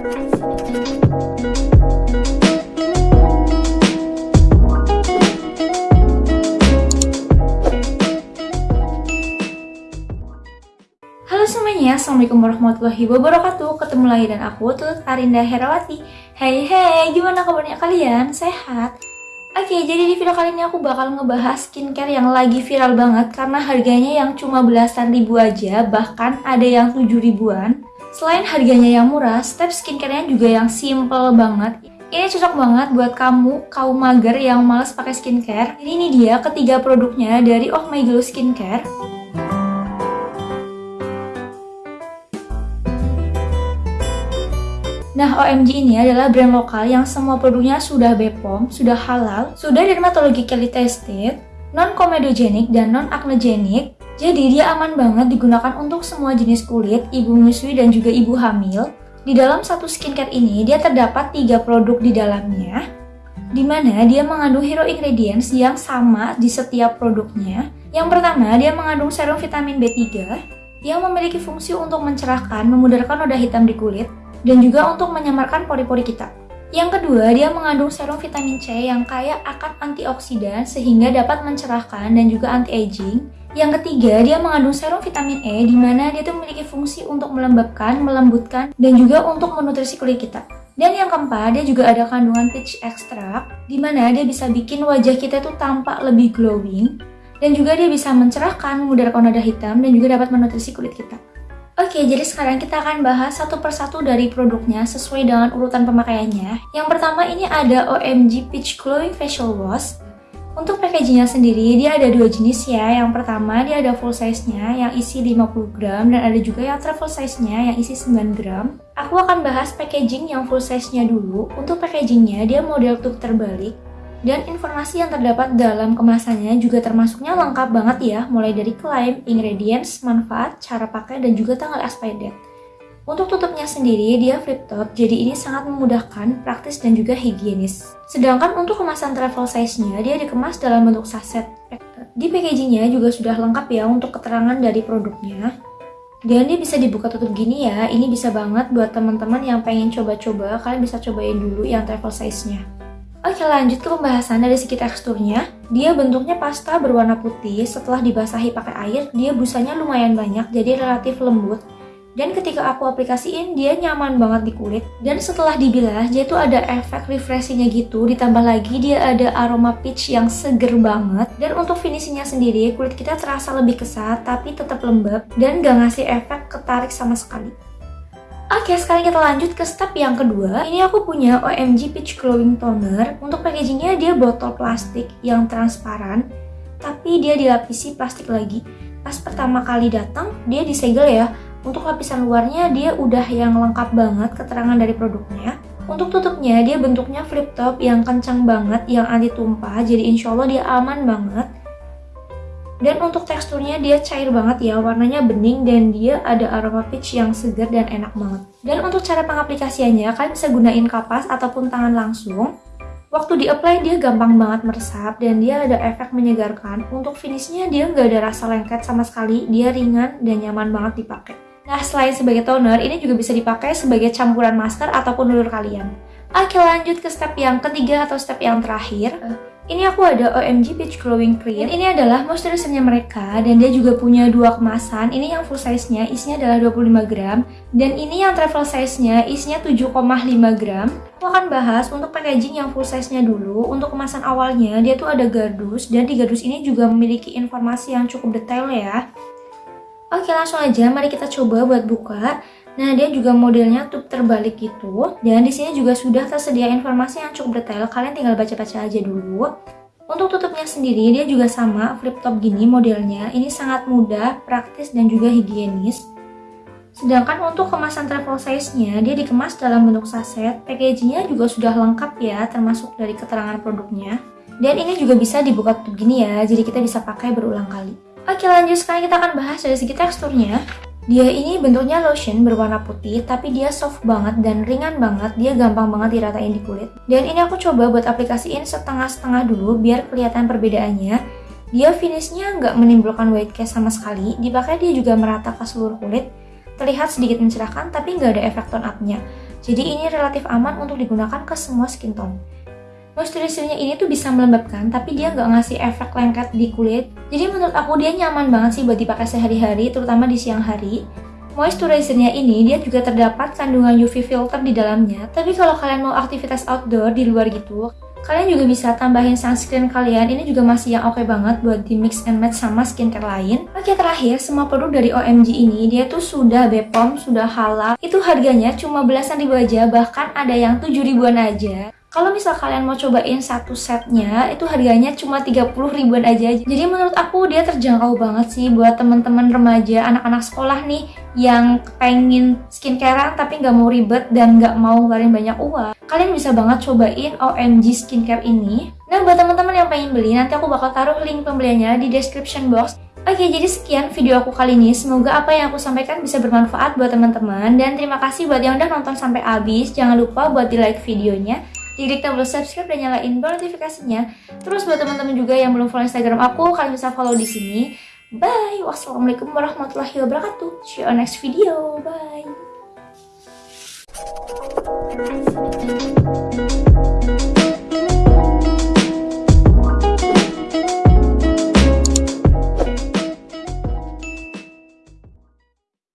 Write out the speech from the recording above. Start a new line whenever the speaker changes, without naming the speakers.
Halo semuanya, Assalamualaikum warahmatullahi wabarakatuh Ketemu lagi dan aku, Tutut Arinda Herawati Hey hey, gimana kabarnya kalian? Sehat? Oke, jadi di video kali ini aku bakal ngebahas skincare yang lagi viral banget Karena harganya yang cuma belasan ribu aja, bahkan ada yang tujuh ribuan Selain harganya yang murah, step skincare-nya juga yang simple banget ini cocok banget buat kamu, kaum mager yang males pakai skincare. Jadi ini dia ketiga produknya dari Oh My Glow Skincare. Nah, OMG ini adalah brand lokal yang semua produknya sudah BPOM, sudah halal, sudah dermatologically tested, non-comedogenic dan non-acnogenic. Jadi dia aman banget digunakan untuk semua jenis kulit, ibu menyusui dan juga ibu hamil. Di dalam satu skincare ini dia terdapat tiga produk di dalamnya, di mana dia mengandung hero ingredients yang sama di setiap produknya. Yang pertama, dia mengandung serum vitamin B3 yang memiliki fungsi untuk mencerahkan, memudarkan noda hitam di kulit, dan juga untuk menyamarkan pori-pori kita. Yang kedua, dia mengandung serum vitamin C yang kaya akan antioksidan sehingga dapat mencerahkan dan juga anti-aging. Yang ketiga, dia mengandung serum vitamin E di mana dia tuh memiliki fungsi untuk melembabkan, melembutkan, dan juga untuk menutrisi kulit kita. Dan yang keempat, dia juga ada kandungan peach extract di mana dia bisa bikin wajah kita tuh tampak lebih glowing dan juga dia bisa mencerahkan, memudarkan noda hitam dan juga dapat menutrisi kulit kita. Oke, jadi sekarang kita akan bahas satu persatu dari produknya sesuai dengan urutan pemakaiannya. Yang pertama ini ada OMG Peach Glowing Facial Wash. Untuk packagingnya sendiri, dia ada dua jenis ya. Yang pertama, dia ada full size-nya yang isi 50 gram dan ada juga yang travel size-nya yang isi 9 gram. Aku akan bahas packaging yang full size-nya dulu. Untuk packagingnya, dia model tube terbalik dan informasi yang terdapat dalam kemasannya juga termasuknya lengkap banget ya, mulai dari klaim, ingredients, manfaat, cara pakai, dan juga tanggal expiry date. Untuk tutupnya sendiri, dia flip top, jadi ini sangat memudahkan, praktis, dan juga higienis. Sedangkan untuk kemasan travel size-nya, dia dikemas dalam bentuk saset. Di packagingnya juga sudah lengkap ya untuk keterangan dari produknya. Dan dia bisa dibuka tutup gini ya, ini bisa banget buat teman-teman yang pengen coba-coba, kalian bisa cobain dulu yang travel size-nya. Oke lanjut ke pembahasan dari segi teksturnya. Dia bentuknya pasta berwarna putih. Setelah dibasahi pakai air Dia busanya lumayan banyak jadi relatif lembut. Dan ketika aku aplikasiin dia nyaman banget di kulit. Dan setelah dibilas dia tuh ada efek refreshingnya gitu. Ditambah lagi dia ada aroma peach yang seger banget. Dan untuk finishingnya sendiri kulit kita terasa lebih kesat Tapi tetap lembab. Dan gak ngasih efek ketarik sama sekali Oke, sekarang kita lanjut ke step yang kedua. Ini aku punya OMG Peach Glowing Toner. Untuk packagingnya dia botol plastik yang transparan, tapi dia dilapisi plastik lagi. Pas pertama kali datang, dia disegel ya. Untuk lapisan luarnya dia udah yang lengkap banget keterangan dari produknya. Untuk tutupnya dia bentuknya flip top yang kencang banget, yang anti tumpah, jadi insya Allah dia aman banget. Dan untuk teksturnya dia cair banget ya, warnanya bening dan dia ada aroma peach yang segar dan enak banget. Dan untuk cara pengaplikasiannya, kalian bisa gunain kapas ataupun tangan langsung. Waktu di-apply dia gampang banget meresap dan dia ada efek menyegarkan. Untuk finishnya dia nggak ada rasa lengket sama sekali, dia ringan dan nyaman banget dipakai. Nah, selain sebagai toner, ini juga bisa dipakai sebagai campuran masker ataupun dulur kalian. Oke, lanjut ke step yang ketiga atau step yang terakhir. Ini aku ada OMG Peach Glowing Cream. Dan ini adalah moisturizer-nya mereka dan dia juga punya dua kemasan. Ini yang full size-nya isinya adalah 25 gram dan ini yang travel size-nya isinya 7,5 gram. Aku akan bahas untuk packaging yang full size-nya dulu. Untuk kemasan awalnya dia tuh ada gardus dan di gardus ini juga memiliki informasi yang cukup detail ya. Oke, langsung aja mari kita coba buat buka. Nah, dia juga modelnya tube terbalik gitu. Dan di sini juga sudah tersedia informasi yang cukup detail. Kalian tinggal baca-baca aja dulu. Untuk tutupnya sendiri, dia juga sama flip top gini modelnya. Ini sangat mudah, praktis, dan juga higienis. Sedangkan untuk kemasan travel size-nya, dia dikemas dalam bentuk saset. Packagingnya juga sudah lengkap ya, termasuk dari keterangan produknya. Dan ini juga bisa dibuka tutup gini ya, jadi kita bisa pakai berulang kali. Oke lanjut, sekarang kita akan bahas dari segi teksturnya. Dia ini bentuknya lotion berwarna putih, tapi dia soft banget dan ringan banget, dia gampang banget diratain di kulit. Dan ini aku coba buat aplikasiin setengah-setengah dulu biar kelihatan perbedaannya. Dia finishnya nggak menimbulkan white cast sama sekali, dipakai dia juga merata ke seluruh kulit, terlihat sedikit mencerahkan tapi nggak ada efek tone up-nya. jadi ini relatif aman untuk digunakan ke semua skin tone. Moisturizer-nya ini tuh bisa melembabkan, tapi dia nggak ngasih efek lengket di kulit. Jadi menurut aku dia nyaman banget sih buat dipakai sehari-hari, terutama di siang hari. Moisturizer-nya ini dia juga terdapat kandungan UV filter di dalamnya. Tapi kalau kalian mau aktivitas outdoor di luar gitu, kalian juga bisa tambahin sunscreen kalian. Ini juga masih yang oke okay banget buat di mix and match sama skincare lain. Oke terakhir, semua produk dari OMG ini dia tuh sudah BPOM, sudah halal. Itu harganya cuma belasan ribu aja, bahkan ada yang 7 ribuan aja. Kalau misal kalian mau cobain satu setnya, itu harganya cuma 30 ribuan aja. Jadi menurut aku dia terjangkau banget sih buat teman-teman remaja, anak-anak sekolah nih yang pengen skincarean tapi nggak mau ribet dan nggak mau ngeluarin banyak uang. Kalian bisa banget cobain OMG Skincare ini. Nah buat teman-teman yang pengen beli, nanti aku bakal taruh link pembeliannya di description box. Oke, jadi sekian video aku kali ini. Semoga apa yang aku sampaikan bisa bermanfaat buat teman-teman. Dan terima kasih buat yang udah nonton sampai habis. Jangan lupa buat di like videonya diklik tombol subscribe dan nyalain notifikasinya. Terus buat teman-teman juga yang belum follow Instagram aku, kalian bisa follow di sini. Bye. Wassalamualaikum warahmatullahi wabarakatuh. See you on next video. Bye.